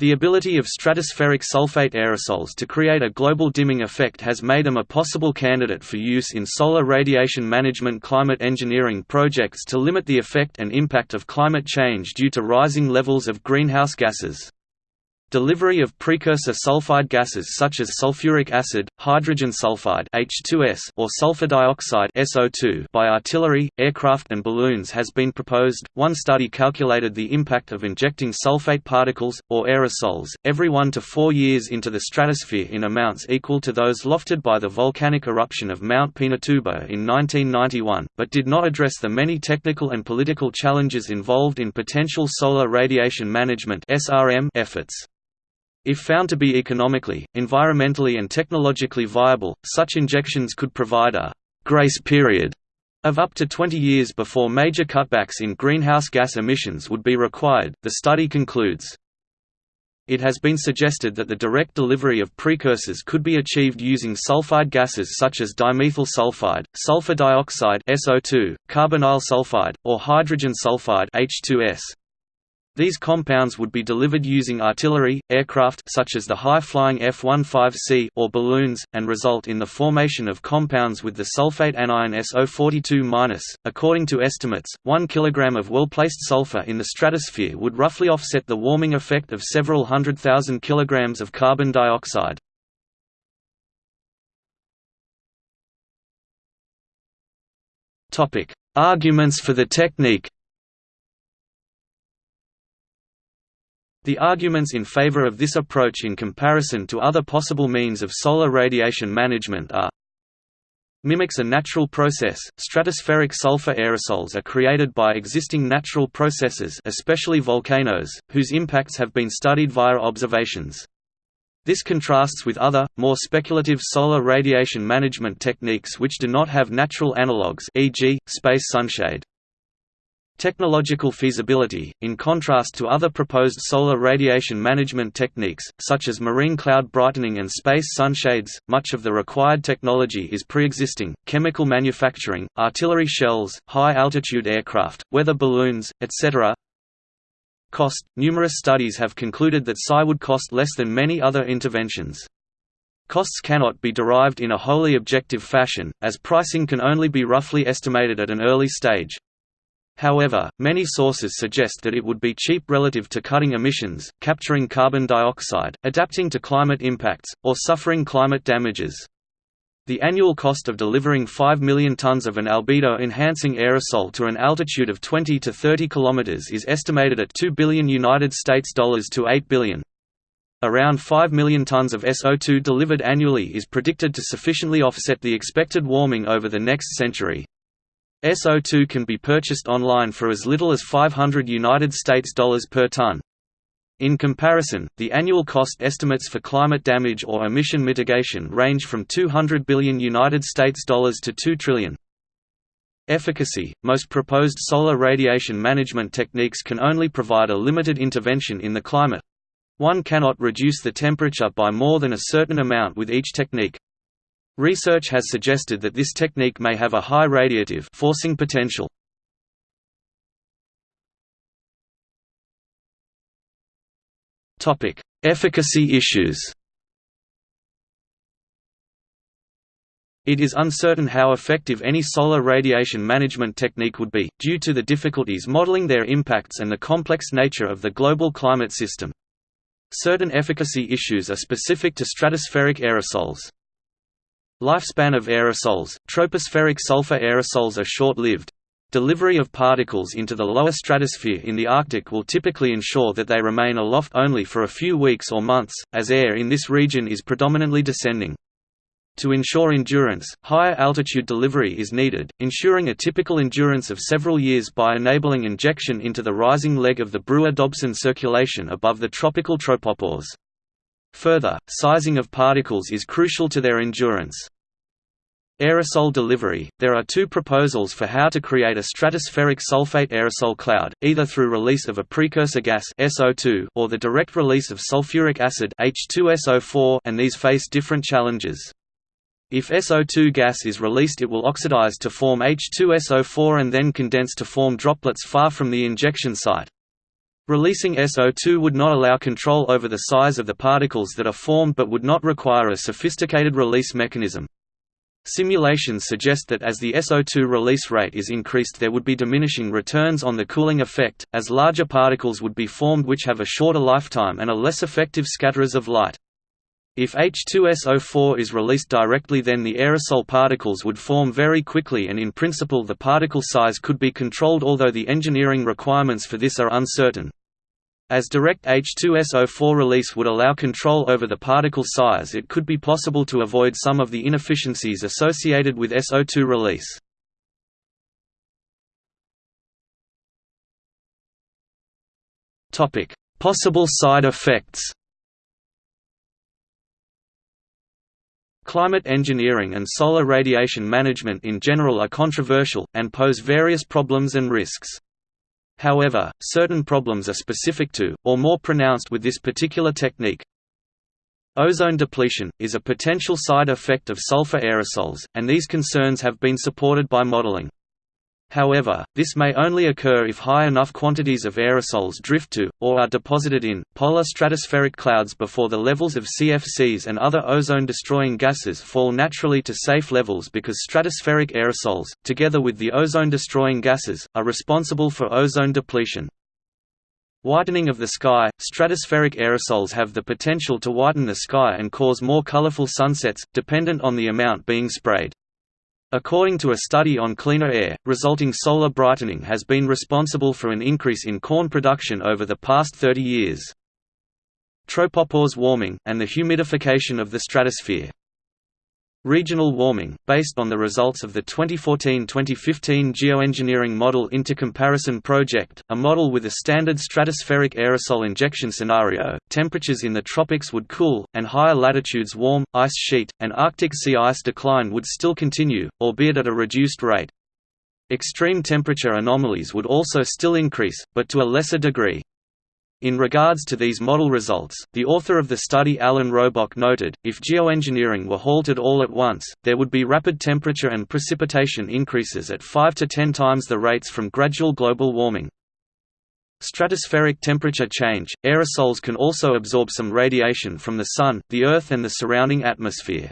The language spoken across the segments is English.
The ability of stratospheric sulfate aerosols to create a global dimming effect has made them a possible candidate for use in solar radiation management climate engineering projects to limit the effect and impact of climate change due to rising levels of greenhouse gases. Delivery of precursor sulfide gases such as sulfuric acid, hydrogen sulfide H2S or sulfur dioxide SO2 by artillery, aircraft and balloons has been proposed. One study calculated the impact of injecting sulfate particles or aerosols every 1 to 4 years into the stratosphere in amounts equal to those lofted by the volcanic eruption of Mount Pinatubo in 1991, but did not address the many technical and political challenges involved in potential solar radiation management (SRM) efforts. If found to be economically, environmentally and technologically viable, such injections could provide a «grace period» of up to 20 years before major cutbacks in greenhouse gas emissions would be required, the study concludes. It has been suggested that the direct delivery of precursors could be achieved using sulfide gases such as dimethyl sulfide, sulfur dioxide SO2, carbonyl sulfide, or hydrogen sulfide H2S. These compounds would be delivered using artillery, aircraft such as the high-flying F-15C or balloons, and result in the formation of compounds with the sulfate anion SO42-. According to estimates, 1 kg of well-placed sulfur in the stratosphere would roughly offset the warming effect of several hundred thousand kilograms of carbon dioxide. Arguments for the technique The arguments in favor of this approach in comparison to other possible means of solar radiation management are mimics a natural process. Stratospheric sulfur aerosols are created by existing natural processes, especially volcanoes, whose impacts have been studied via observations. This contrasts with other, more speculative solar radiation management techniques which do not have natural analogues e.g., space sunshade. Technological feasibility, in contrast to other proposed solar radiation management techniques, such as marine cloud brightening and space sunshades, much of the required technology is pre-existing, chemical manufacturing, artillery shells, high-altitude aircraft, weather balloons, etc. Cost – Numerous studies have concluded that SAI would cost less than many other interventions. Costs cannot be derived in a wholly objective fashion, as pricing can only be roughly estimated at an early stage. However, many sources suggest that it would be cheap relative to cutting emissions, capturing carbon dioxide, adapting to climate impacts, or suffering climate damages. The annual cost of delivering 5 million tons of an albedo-enhancing aerosol to an altitude of 20 to 30 kilometers is estimated at 2 billion United States dollars to 8 billion. Around 5 million tons of SO2 delivered annually is predicted to sufficiently offset the expected warming over the next century. SO2 can be purchased online for as little as 500 United States dollars per ton. In comparison, the annual cost estimates for climate damage or emission mitigation range from 200 billion United States dollars to 2 trillion. Efficacy Most proposed solar radiation management techniques can only provide a limited intervention in the climate. One cannot reduce the temperature by more than a certain amount with each technique. Research has suggested that this technique may have a high radiative forcing potential. Topic: Efficacy issues. It is uncertain how effective any solar radiation management technique would be, due to the difficulties modeling their impacts and the complex nature of the global climate system. Certain efficacy issues are specific to stratospheric aerosols. Lifespan of aerosols – Tropospheric sulfur aerosols are short-lived. Delivery of particles into the lower stratosphere in the Arctic will typically ensure that they remain aloft only for a few weeks or months, as air in this region is predominantly descending. To ensure endurance, higher altitude delivery is needed, ensuring a typical endurance of several years by enabling injection into the rising leg of the Brewer-Dobson circulation above the tropical tropopause. Further, sizing of particles is crucial to their endurance. Aerosol delivery – There are two proposals for how to create a stratospheric sulfate aerosol cloud, either through release of a precursor gas SO2 or the direct release of sulfuric acid H2SO4 and these face different challenges. If SO2 gas is released it will oxidize to form H2SO4 and then condense to form droplets far from the injection site. Releasing SO2 would not allow control over the size of the particles that are formed but would not require a sophisticated release mechanism. Simulations suggest that as the SO2 release rate is increased there would be diminishing returns on the cooling effect, as larger particles would be formed which have a shorter lifetime and are less effective scatterers of light. If H2SO4 is released directly then the aerosol particles would form very quickly and in principle the particle size could be controlled although the engineering requirements for this are uncertain. As direct H2SO4 release would allow control over the particle size it could be possible to avoid some of the inefficiencies associated with SO2 release. Possible side effects Climate engineering and solar radiation management in general are controversial, and pose various problems and risks. However, certain problems are specific to, or more pronounced with this particular technique. Ozone depletion, is a potential side effect of sulfur aerosols, and these concerns have been supported by modeling. However, this may only occur if high enough quantities of aerosols drift to, or are deposited in, polar stratospheric clouds before the levels of CFCs and other ozone-destroying gases fall naturally to safe levels because stratospheric aerosols, together with the ozone-destroying gases, are responsible for ozone depletion. Whitening of the sky – Stratospheric aerosols have the potential to whiten the sky and cause more colorful sunsets, dependent on the amount being sprayed. According to a study on cleaner air, resulting solar brightening has been responsible for an increase in corn production over the past 30 years. Tropopause warming, and the humidification of the stratosphere. Regional warming, based on the results of the 2014–2015 Geoengineering Model Intercomparison Project, a model with a standard stratospheric aerosol injection scenario, temperatures in the tropics would cool, and higher latitudes warm, ice sheet, and Arctic sea ice decline would still continue, albeit at a reduced rate. Extreme temperature anomalies would also still increase, but to a lesser degree. In regards to these model results, the author of the study Alan Robock noted, if geoengineering were halted all at once, there would be rapid temperature and precipitation increases at 5 to 10 times the rates from gradual global warming. Stratospheric temperature change – Aerosols can also absorb some radiation from the Sun, the Earth and the surrounding atmosphere.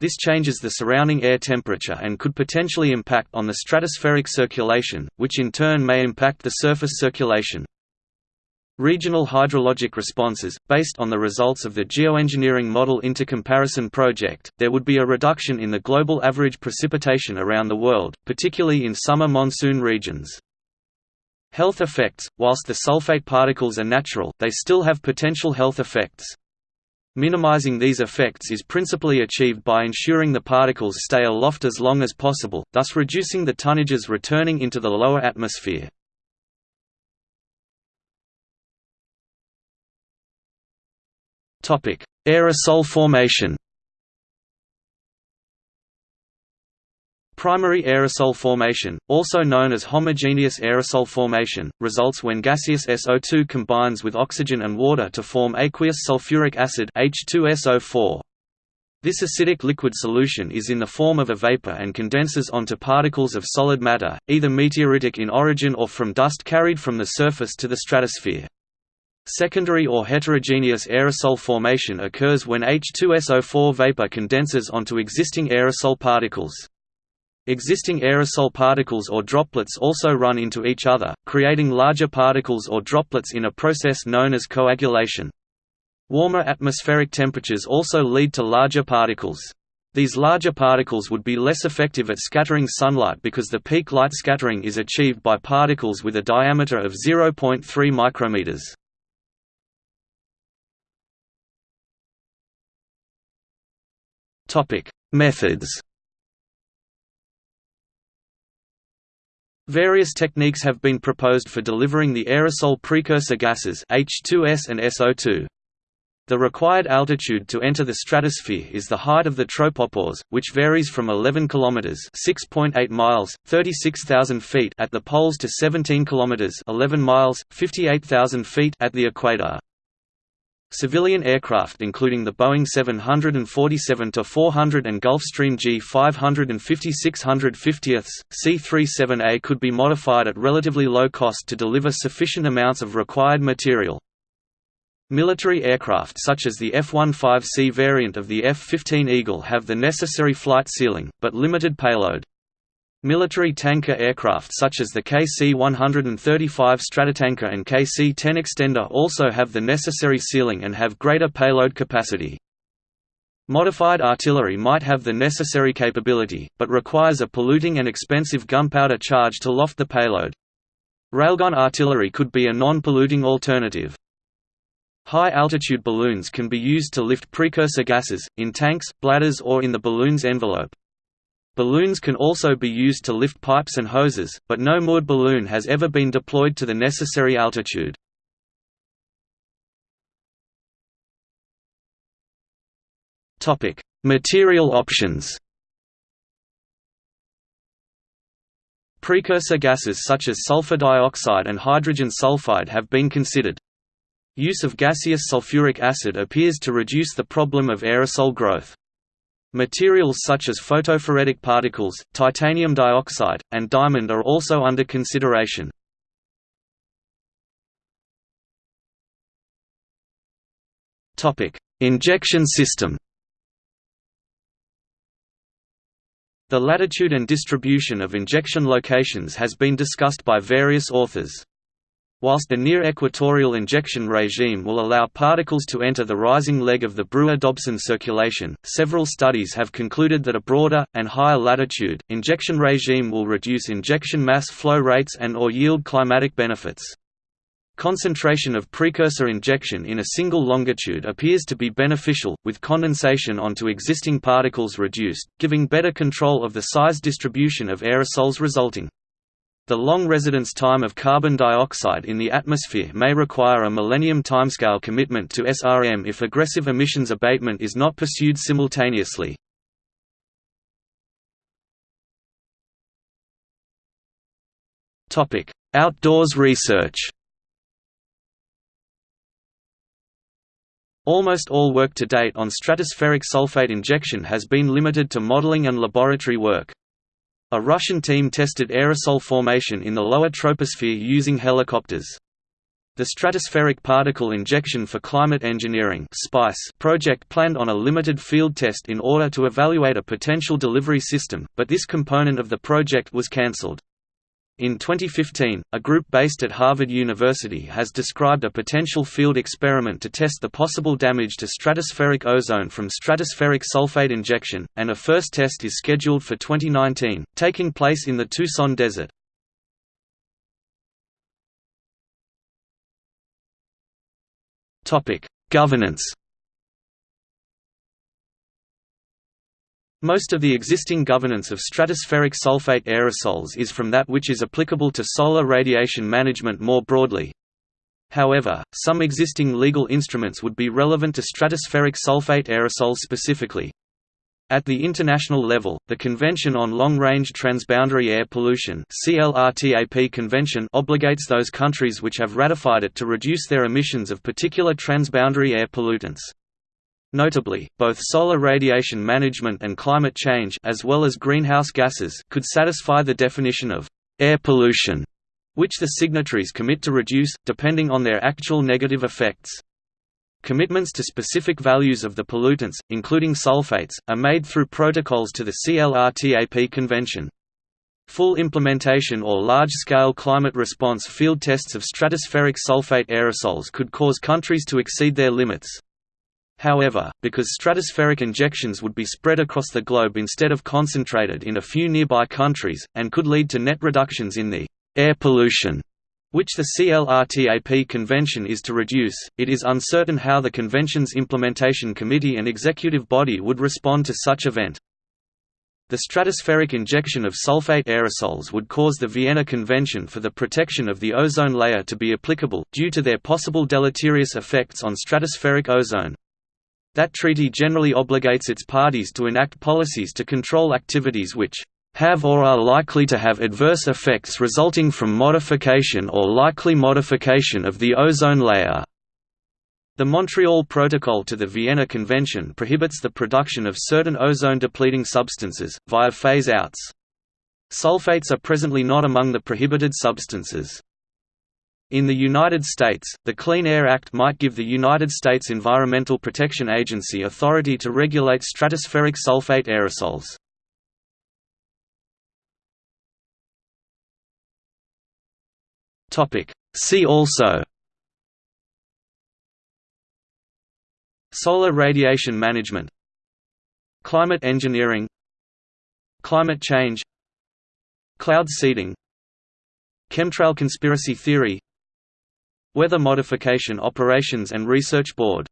This changes the surrounding air temperature and could potentially impact on the stratospheric circulation, which in turn may impact the surface circulation. Regional hydrologic responses, based on the results of the Geoengineering Model Intercomparison Project, there would be a reduction in the global average precipitation around the world, particularly in summer monsoon regions. Health effects – Whilst the sulfate particles are natural, they still have potential health effects. Minimizing these effects is principally achieved by ensuring the particles stay aloft as long as possible, thus reducing the tonnages returning into the lower atmosphere. Aerosol formation Primary aerosol formation, also known as homogeneous aerosol formation, results when gaseous SO2 combines with oxygen and water to form aqueous sulfuric acid H2SO4. This acidic liquid solution is in the form of a vapor and condenses onto particles of solid matter, either meteoritic in origin or from dust carried from the surface to the stratosphere. Secondary or heterogeneous aerosol formation occurs when H2SO4 vapor condenses onto existing aerosol particles. Existing aerosol particles or droplets also run into each other, creating larger particles or droplets in a process known as coagulation. Warmer atmospheric temperatures also lead to larger particles. These larger particles would be less effective at scattering sunlight because the peak light scattering is achieved by particles with a diameter of 0.3 micrometers. Topic: Methods. Various techniques have been proposed for delivering the aerosol precursor gases H2S and SO2. The required altitude to enter the stratosphere is the height of the tropopause, which varies from 11 km (6.8 miles, 36,000 feet) at the poles to 17 km (11 miles, 58,000 feet) at the equator. Civilian aircraft including the Boeing 747-400 and Gulfstream G550-650, C-37A could be modified at relatively low cost to deliver sufficient amounts of required material. Military aircraft such as the F-15C variant of the F-15 Eagle have the necessary flight ceiling, but limited payload. Military tanker aircraft such as the KC-135 Stratotanker and KC-10 Extender also have the necessary ceiling and have greater payload capacity. Modified artillery might have the necessary capability, but requires a polluting and expensive gunpowder charge to loft the payload. Railgun artillery could be a non-polluting alternative. High-altitude balloons can be used to lift precursor gases, in tanks, bladders or in the balloon's envelope. Balloons can also be used to lift pipes and hoses, but no moored balloon has ever been deployed to the necessary altitude. Material options Precursor gases such as sulfur dioxide and hydrogen sulfide have been considered. Use of gaseous sulfuric acid appears to reduce the problem of aerosol growth. Materials such as photophoretic particles, titanium dioxide, and diamond are also under consideration. Injection system The latitude and distribution of injection locations has been discussed by various authors. Whilst the near-equatorial injection regime will allow particles to enter the rising leg of the Brewer-Dobson circulation, several studies have concluded that a broader, and higher latitude, injection regime will reduce injection mass flow rates and or yield climatic benefits. Concentration of precursor injection in a single longitude appears to be beneficial, with condensation onto existing particles reduced, giving better control of the size distribution of aerosols resulting. The long residence time of carbon dioxide in the atmosphere may require a millennium timescale commitment to SRM if aggressive emissions abatement is not pursued simultaneously. Outdoors research Almost all work to date on stratospheric sulfate injection has been limited to modeling and laboratory work. A Russian team tested aerosol formation in the lower troposphere using helicopters. The Stratospheric Particle Injection for Climate Engineering project planned on a limited field test in order to evaluate a potential delivery system, but this component of the project was cancelled. In 2015, a group based at Harvard University has described a potential field experiment to test the possible damage to stratospheric ozone from stratospheric sulfate injection, and a first test is scheduled for 2019, taking place in the Tucson Desert. Governance Most of the existing governance of stratospheric sulfate aerosols is from that which is applicable to solar radiation management more broadly. However, some existing legal instruments would be relevant to stratospheric sulfate aerosols specifically. At the international level, the Convention on Long-Range Transboundary Air Pollution CLRTAP Convention obligates those countries which have ratified it to reduce their emissions of particular transboundary air pollutants. Notably, both solar radiation management and climate change as well as greenhouse gases could satisfy the definition of air pollution, which the signatories commit to reduce, depending on their actual negative effects. Commitments to specific values of the pollutants, including sulfates, are made through protocols to the CLRTAP Convention. Full implementation or large-scale climate response field tests of stratospheric sulfate aerosols could cause countries to exceed their limits. However, because stratospheric injections would be spread across the globe instead of concentrated in a few nearby countries, and could lead to net reductions in the air pollution which the CLRTAP convention is to reduce, it is uncertain how the convention's implementation committee and executive body would respond to such event. The stratospheric injection of sulfate aerosols would cause the Vienna Convention for the Protection of the Ozone Layer to be applicable, due to their possible deleterious effects on stratospheric ozone. That treaty generally obligates its parties to enact policies to control activities which have or are likely to have adverse effects resulting from modification or likely modification of the ozone layer. The Montreal Protocol to the Vienna Convention prohibits the production of certain ozone-depleting substances, via phase-outs. Sulfates are presently not among the prohibited substances. In the United States, the Clean Air Act might give the United States Environmental Protection Agency authority to regulate stratospheric sulfate aerosols. See also Solar radiation management Climate engineering Climate change Cloud seeding Chemtrail conspiracy theory Weather Modification Operations and Research Board